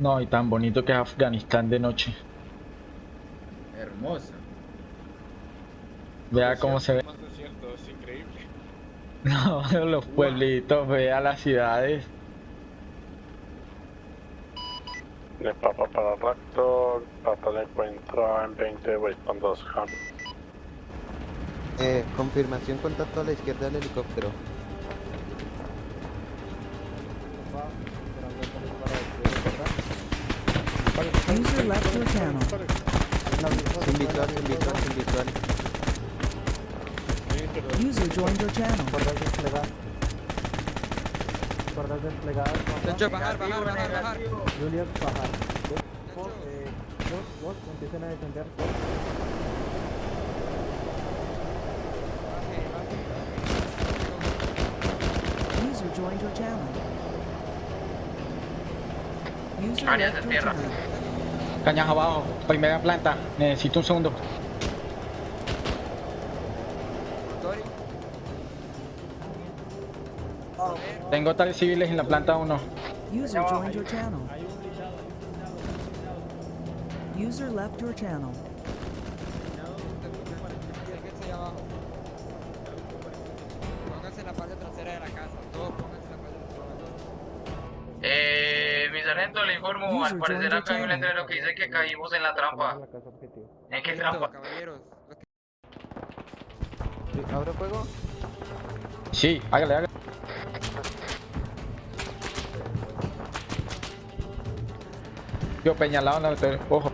No, y tan bonito que es Afganistán de noche. Hermosa. Vea cómo se ve. Más desierto, es increíble. No, los pueblitos, vea las ciudades. De Papa para Raptor, Papa de encuentro en 20 Weston 2 Ham. Eh, confirmación, contacto a la izquierda del helicóptero. User left your channel. Sin visual, sin visual, sin visual. User joined your channel. Tencho, bajar, bajar, bajar, bajar. Juliet, bajar. Tencho. Eh, vos, vos, empiecen a defender. User joined your channel. User Áreas left de your tierra. channel. Cañas abajo, primera planta. Necesito un segundo. Tengo tales civiles en la planta 1. User joined your channel. User left your channel. Sargento, le informo, al parecer acá hay un letrero que dice que caímos en la trampa. ¿En qué trampa? caballeros. ¿Abro fuego? Sí, hágale, hágale. Yo peñalado en la Ojo.